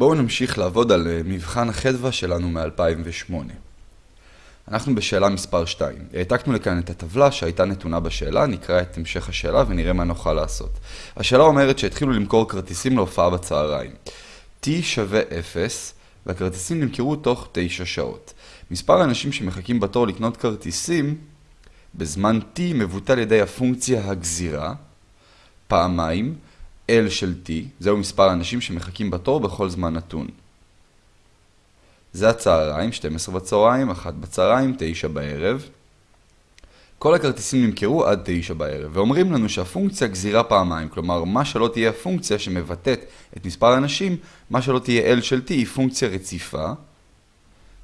בואו נמשיך לעבוד על אה, מבחן החדווה שלנו מ-2008. אנחנו בשאלה מספר 2. העתקנו לכאן את הטבלה שהייתה נתונה בשאלה, נקרא את המשך השאלה ונראה מה נוכל לעשות. השאלה אומרת שהתחילו למכור כרטיסים להופעה בצהריים. t שווה 0 והכרטיסים נמכרו תוך 9 שעות. מספר האנשים שמחכים בתור לקנות כרטיסים בזמן t מבוטל ידי הפונקציה הגזירה, פעמיים, L של T, זהו מספר האנשים שמחכים בתור בכל זמן נתון. זה הצהריים, 12 בצהריים, 1 בצהריים, 9 בערב. כל הכרטיסים נמכרו עד 9 בערב, ואומרים לנו שהפונקציה גזירה פעמיים, כלומר, מה שלא תהיה הפונקציה שמבטאת את מספר האנשים, מה שלא תהיה L של T היא פונקציה רציפה,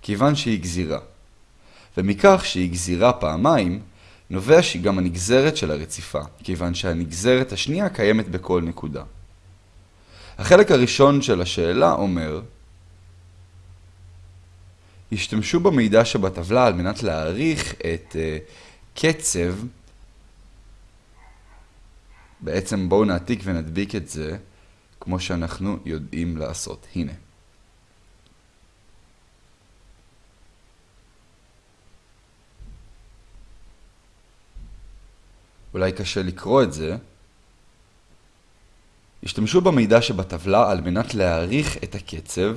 כיוון שהיא גזירה. ומכך שהיא גזירה פעמיים, נובע שהיא גם הנגזרת של הרציפה, כיוון שהנגזרת השנייה קיימת בכל נקודה. החלק הראשון של השאלה אומר, השתמשו במידע שבטבלה על מנת להעריך את uh, קצב, בעצם בואו נעתיק ונדביק את זה כמו שאנחנו יודעים לעשות. הנה. אולי קשה לקרוא את זה, השתמשו במידע שבטבלה על מנת להעריך את הקצב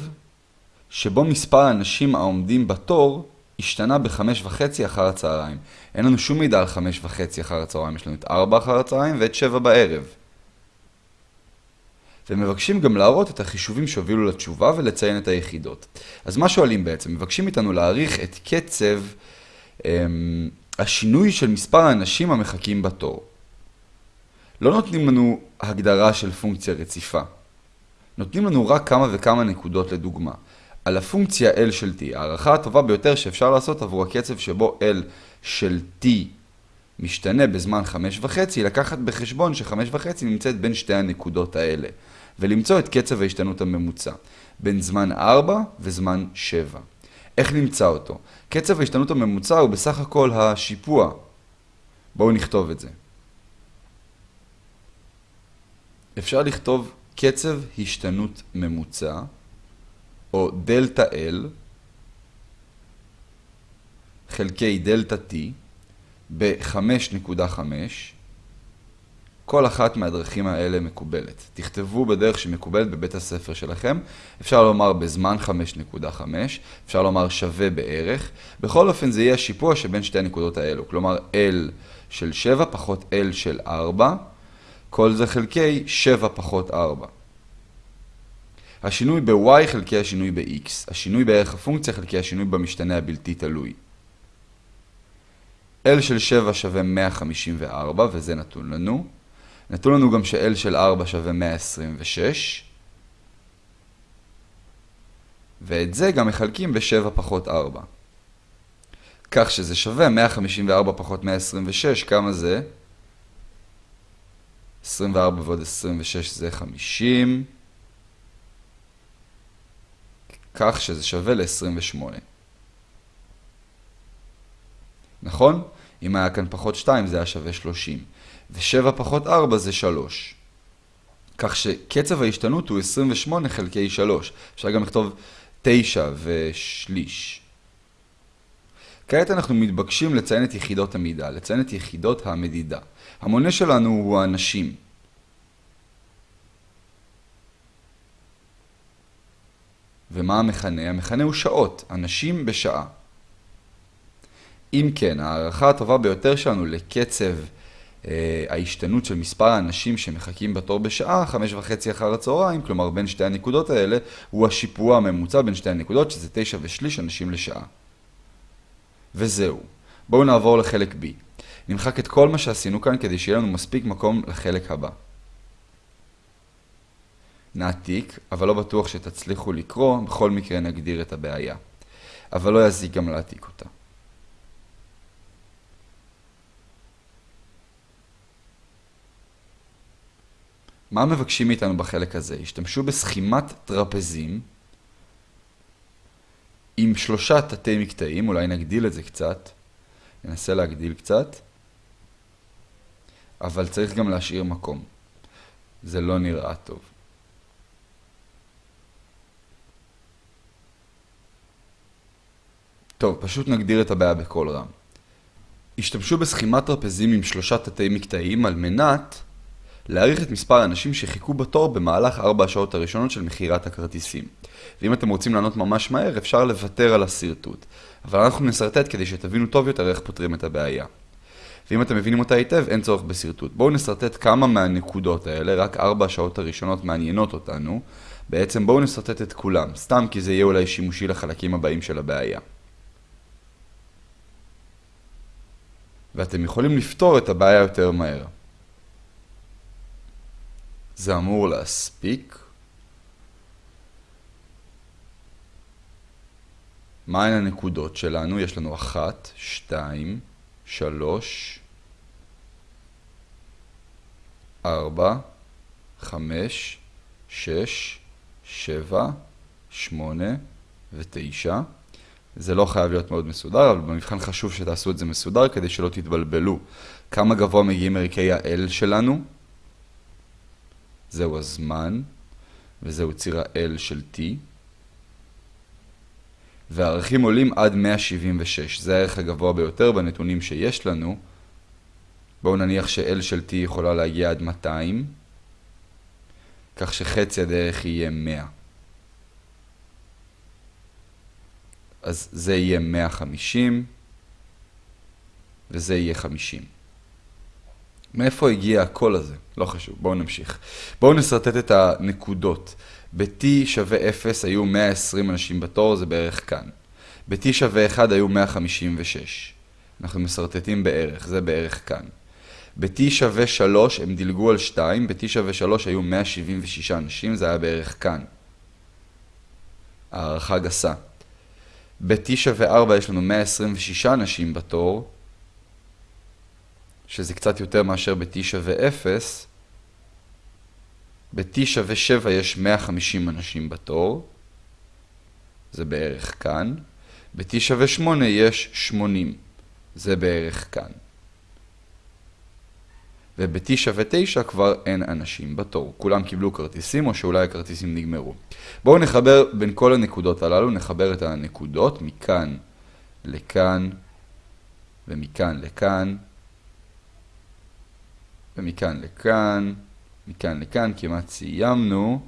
שבו מספר האנשים העומדים בתור השתנה בחמש וחצי אחר הצהריים. אין לנו שום מידע על חמש וחצי אחר הצהריים, יש לנו את ארבע אחר הצהריים ואת שבע בערב. ומבקשים גם להראות את החישובים שהובילו לתשובה ולציין את היחידות. אז מה שואלים בעצם? מבקשים איתנו להעריך את קצב אמ, השינוי של מספר האנשים המחכים בתור. לא נותנים לנו הגדרה של פונקציה רציפה. נותנים לנו רק כמה וכמה נקודות לדוגמה. על הפונקציה L של T, הערכה הטובה ביותר שאפשר לעשות עבור הקצב שבו L של T משתנה בזמן 5.5, היא לקחת בחשבון ש-5.5 נמצאת בין שתי הנקודות האלה, ולמצוא את קצב ההשתנות הממוצע, בין זמן 4 וזמן 7. איך נמצא אותו? קצב ההשתנות הממוצע הוא בסך הכל השיפוע. בואו נכתוב את זה. אפשר לכתוב קצב השתנות ממוצע, או דלתה L, חלקי דלתה T, ב-5.5, כל אחת מהדרכים האלה מקובלת. תכתבו בדרך שמקובלת בבית הספר שלכם. אפשר לומר בזמן 5.5, אפשר לומר שווה בערך. בכל אופן זה יהיה השיפוע שבין שתי הנקודות האלו. כלומר L של 7 פחות L של 4, כל זה חלקי 7 פחות 4. השינוי ב-y חלקי השינוי ב-x. השינוי בערך הפונקציה חלקי השינוי במשתנה הבלתי תלוי. L של 7 שווה 154, וזה נתון לנו. נתון לנו גם ש-L של 4 שווה 126, ואת זה גם מחלקים ב-7 פחות 4. כך שזה שווה 154 פחות 126, כמה זה? 24 ועוד 26 זה 50, כך שזה שווה ל-28. נכון? אם היה כאן פחות 2 זה היה שווה 30. ו-7 פחות 4 זה 3. כך שקצב ההשתנות הוא 28 חלקי 3. אפשר גם לכתוב 9 ושליש. כעת אנחנו מתבקשים לציין את יחידות המידה, לציין את יחידות המדידה. המונה שלנו הוא האנשים. ומה המכנה? המכנה הוא שעות, אנשים בשעה. אם כן, הערכה הטובה ביותר שלנו לקצב אה, ההשתנות של מספר האנשים שמחכים בתור בשעה, חמש וחצי אחר הצהריים, כלומר בין שתי הנקודות האלה, הוא השיפוע הממוצע בין שתי הנקודות, שזה תשע ושליש אנשים לשעה. וזהו. בואו נעבור לחלק B. נמחק את כל מה שעשינו כאן כדי שיהיה לנו מספיק מקום לחלק הבא. נעתיק, אבל לא בטוח שתצליחו לקרוא, בכל מקרה נגדיר את הבעיה. אבל לא יזיק גם להעתיק אותה. מה מבקשים מאיתנו בחלק הזה? השתמשו בסכימת טרפזים עם שלושה תתי מקטעים, אולי נגדיל את זה קצת, ננסה להגדיל קצת, אבל צריך גם להשאיר מקום. זה לא נראה טוב. טוב, פשוט נגדיר את הבעיה בכל רם. השתמשו בסכימת טרפזים עם שלושה תתי מקטעים על מנת להעריך את מספר האנשים שחיכו בתור במהלך ארבע השעות הראשונות של מכירת הכרטיסים. ואם אתם רוצים לענות ממש מהר, אפשר לוותר על השרטוט. אבל אנחנו נסרטט כדי שתבינו טוב יותר איך פותרים את הבעיה. ואם אתם מבינים אותה היטב, אין צורך בשרטוט. בואו נסרטט כמה מהנקודות האלה, רק ארבע השעות הראשונות מעניינות אותנו. בעצם בואו נסרטט את כולם, סתם כי זה יהיה אולי שימושי לחלקים הבאים של הבעיה. ואתם יכולים לפתור את הבעיה יותר מהר. זה אמור להספיק. מהן הנקודות שלנו? יש לנו אחת, שתיים, שלוש, ארבע, חמש, שש, שבע, שמונה ותשע. זה לא חייב להיות מאוד מסודר, אבל במבחן חשוב שתעשו את זה מסודר כדי שלא תתבלבלו. כמה גבוה מגיעים ערכי ה-L שלנו? זהו הזמן, וזהו ציר ה-L של T. והערכים עולים עד 176, זה הערך הגבוה ביותר בנתונים שיש לנו. בואו נניח ש-L של T יכולה להגיע עד 200, כך שחצי הדרך יהיה 100. אז זה יהיה 150, וזה יהיה 50. מאיפה הגיע הקול הזה? לא חשוב, בואו נמשיך. בואו נסרטט את הנקודות. ב-T שווה 0 היו 120 אנשים בתור, זה בערך כאן. ב-T שווה 1 היו 156. אנחנו מסרטטים בערך, זה בערך כאן. ב-T שווה 3 הם דילגו על 2, ב-T שווה 3 היו 176 אנשים, זה היה בערך כאן. הערכה גסה. ב-T שווה 4 יש לנו 126 אנשים בתור, שזה קצת יותר מאשר ב-T שווה 0. ב-T שווה 7 יש 150 אנשים בתור, זה בערך כאן. ב-T שווה 8 יש 80, זה בערך כאן. וב-T שווה 9 כבר אין אנשים בתור. כולם קיבלו כרטיסים או שאולי הכרטיסים נגמרו. בואו נחבר בין כל הנקודות הללו, נחבר את הנקודות מכאן לכאן ומכאן לכאן ומכאן לכאן, מכאן לכאן, כמעט סיימנו.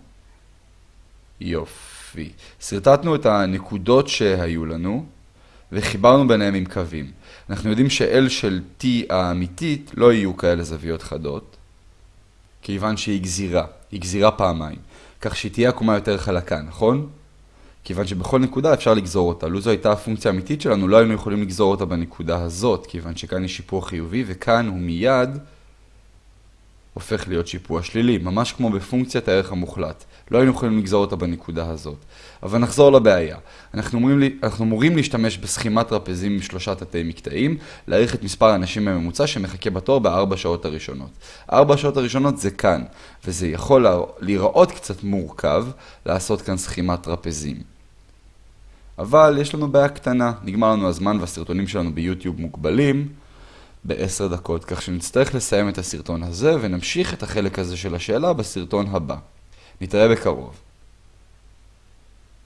יופי. שרטטנו את הנקודות שהיו לנו וחיברנו ביניהם עם קווים. אנחנו יודעים ש-L של T האמיתית לא יהיו כאלה זוויות חדות, כיוון שהיא גזירה, היא גזירה פעמיים, כך שהיא תהיה עקומה יותר חלקה, נכון? כיוון שבכל נקודה אפשר לגזור אותה. לו זו הייתה הפונקציה האמיתית שלנו, לא היינו יכולים לגזור אותה בנקודה הזאת, כיוון שכאן יש שיפור חיובי, וכאן הוא מיד הופך להיות שיפוע שלילי, ממש כמו בפונקציית הערך המוחלט. לא היינו יכולים לגזור אותה בנקודה הזאת. אבל נחזור לבעיה. אנחנו אמורים, אנחנו אמורים להשתמש בסכימת טרפזים עם שלושה תתי מקטעים, להעריך את מספר האנשים בממוצע שמחכה בתור בארבע שעות הראשונות. ארבע שעות הראשונות זה כאן, וזה יכול להיראות קצת מורכב לעשות כאן סכימת טרפזים. אבל יש לנו בעיה קטנה, נגמר לנו הזמן והסרטונים שלנו ביוטיוב מוגבלים. בעשר דקות, כך שנצטרך לסיים את הסרטון הזה ונמשיך את החלק הזה של השאלה בסרטון הבא. נתראה בקרוב.